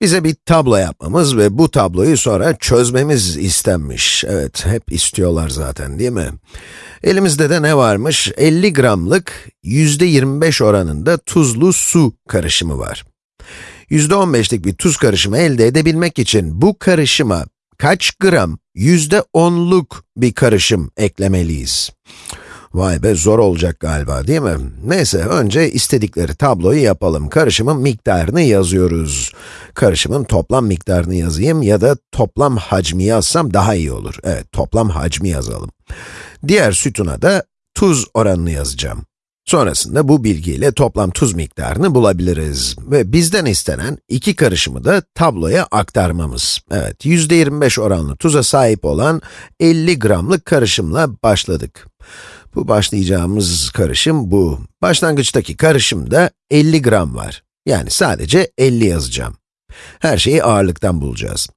Bize bir tablo yapmamız ve bu tabloyu sonra çözmemiz istenmiş. Evet, hep istiyorlar zaten değil mi? Elimizde de ne varmış? 50 gramlık %25 oranında tuzlu su karışımı var. %15'lik bir tuz karışımı elde edebilmek için bu karışıma kaç gram %10'luk bir karışım eklemeliyiz? Vay be zor olacak galiba değil mi? Neyse önce istedikleri tabloyu yapalım. Karışımın miktarını yazıyoruz. Karışımın toplam miktarını yazayım ya da toplam hacmi yazsam daha iyi olur. Evet toplam hacmi yazalım. Diğer sütuna da tuz oranını yazacağım. Sonrasında bu bilgiyle toplam tuz miktarını bulabiliriz. Ve bizden istenen iki karışımı da tabloya aktarmamız. Evet, %25 oranlı tuza sahip olan 50 gramlık karışımla başladık. Bu başlayacağımız karışım bu. Başlangıçtaki karışımda 50 gram var. Yani sadece 50 yazacağım. Her şeyi ağırlıktan bulacağız.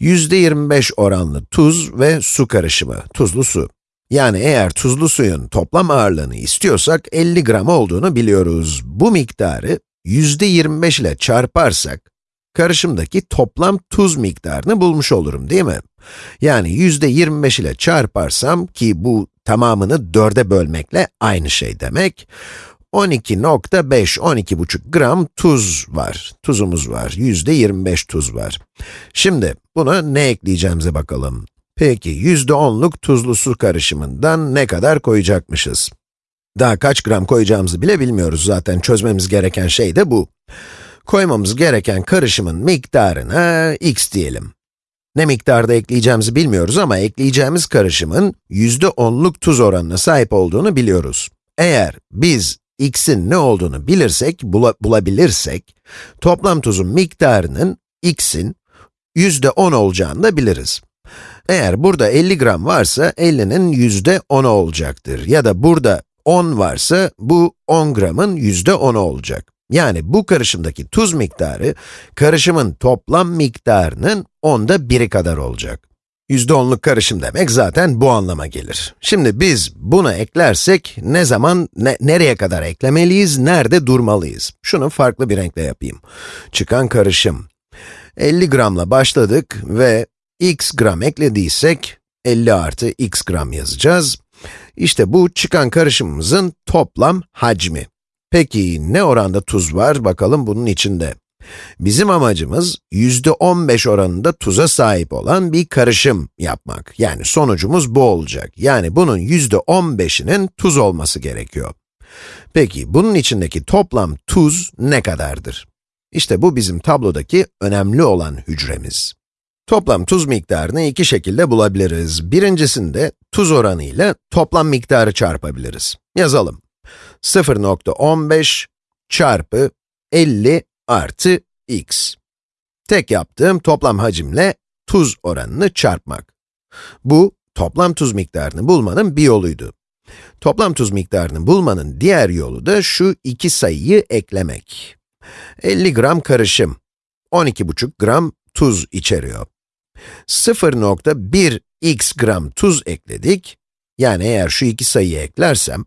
%25 oranlı tuz ve su karışımı, tuzlu su. Yani eğer tuzlu suyun toplam ağırlığını istiyorsak 50 gram olduğunu biliyoruz. Bu miktarı %25 ile çarparsak, karışımdaki toplam tuz miktarını bulmuş olurum değil mi? Yani %25 ile çarparsam ki bu tamamını 4'e bölmekle aynı şey demek. 12.5, 12,5 gram tuz var. Tuzumuz var. %25 tuz var. Şimdi buna ne ekleyeceğimize bakalım. Peki, %10'luk tuzlu su karışımından ne kadar koyacakmışız? Daha kaç gram koyacağımızı bile bilmiyoruz zaten. Çözmemiz gereken şey de bu. Koymamız gereken karışımın miktarına x diyelim. Ne miktarda ekleyeceğimizi bilmiyoruz ama ekleyeceğimiz karışımın %10'luk tuz oranına sahip olduğunu biliyoruz. Eğer biz x'in ne olduğunu bilirsek, bula, bulabilirsek, toplam tuzun miktarının x'in %10 olacağını da biliriz. Eğer burada 50 gram varsa 50'nin %10'u olacaktır. Ya da burada 10 varsa bu 10 gramın %10'u olacak. Yani bu karışımdaki tuz miktarı, karışımın toplam miktarının onda biri kadar olacak. %10'luk karışım demek zaten bu anlama gelir. Şimdi biz buna eklersek ne zaman, ne, nereye kadar eklemeliyiz, nerede durmalıyız? Şunu farklı bir renkle yapayım. Çıkan karışım. 50 gramla başladık ve x gram eklediysek, 50 artı x gram yazacağız. İşte bu çıkan karışımımızın toplam hacmi. Peki ne oranda tuz var bakalım bunun içinde? Bizim amacımız %15 oranında tuza sahip olan bir karışım yapmak. Yani sonucumuz bu olacak. Yani bunun %15'inin tuz olması gerekiyor. Peki bunun içindeki toplam tuz ne kadardır? İşte bu bizim tablodaki önemli olan hücremiz. Toplam tuz miktarını iki şekilde bulabiliriz. Birincisinde tuz oranı ile toplam miktarı çarpabiliriz. Yazalım. 0.15 çarpı 50 artı x. Tek yaptığım toplam hacimle tuz oranını çarpmak. Bu, toplam tuz miktarını bulmanın bir yoluydu. Toplam tuz miktarını bulmanın diğer yolu da şu iki sayıyı eklemek. 50 gram karışım, 12,5 gram tuz içeriyor. 0.1 x gram tuz ekledik. Yani eğer şu iki sayıyı eklersem,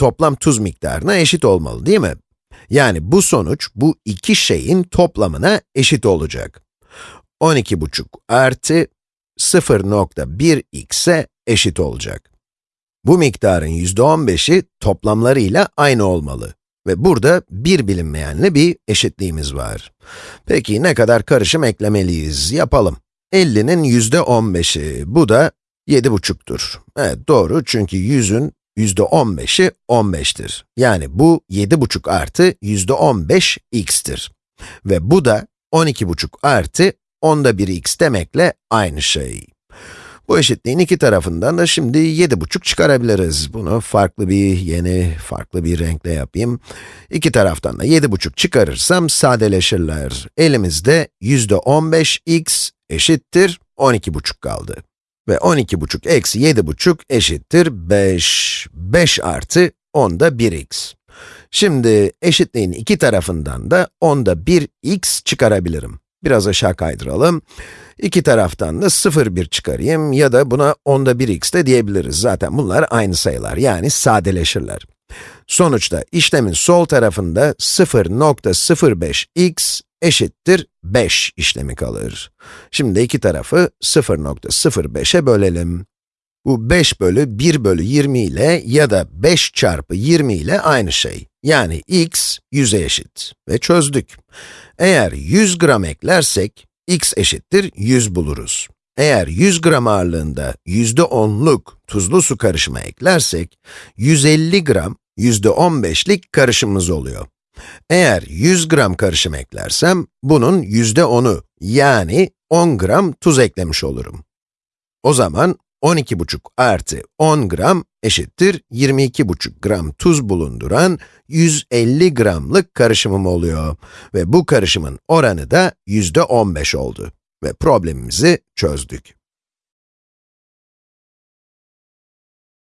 toplam tuz miktarına eşit olmalı değil mi? Yani bu sonuç, bu iki şeyin toplamına eşit olacak. 12,5 artı 0.1x'e eşit olacak. Bu miktarın %15'i toplamlarıyla aynı olmalı. Ve burada bir bilinmeyenle bir eşitliğimiz var. Peki ne kadar karışım eklemeliyiz? Yapalım. 50'nin %15'i, bu da 7,5'tur. Evet doğru çünkü 100'ün %15'i 15'tir. Yani bu 7,5 artı %15 x'tir. Ve bu da 12,5 artı onda 1 x demekle aynı şey. Bu eşitliğin iki tarafından da şimdi 7,5 çıkarabiliriz. Bunu farklı bir, yeni, farklı bir renkle yapayım. İki taraftan da 7,5 çıkarırsam sadeleşirler. Elimizde %15x eşittir 12,5 kaldı. Ve 12,5 eksi 7,5 eşittir 5. 5 artı 10'da 1x. Şimdi eşitliğin iki tarafından da 10'da 1x çıkarabilirim. Biraz aşağı kaydıralım. İki taraftan da 0, 1 çıkarayım ya da buna 10'da 1x de diyebiliriz. Zaten bunlar aynı sayılar, yani sadeleşirler. Sonuçta işlemin sol tarafında 0.05x eşittir 5 işlemi kalır. Şimdi iki tarafı 0.05'e bölelim. Bu 5 bölü 1 bölü 20 ile ya da 5 çarpı 20 ile aynı şey. Yani x 100'e eşit. Ve çözdük. Eğer 100 gram eklersek, x eşittir 100 buluruz. Eğer 100 gram ağırlığında %10'luk tuzlu su karışımı eklersek, 150 gram %15'lik karışımımız oluyor. Eğer 100 gram karışım eklersem, bunun %10'u yani 10 gram tuz eklemiş olurum. O zaman 12,5 artı 10 gram eşittir 22,5 gram tuz bulunduran 150 gramlık karışımım oluyor. Ve bu karışımın oranı da %15 oldu. Ve problemimizi çözdük.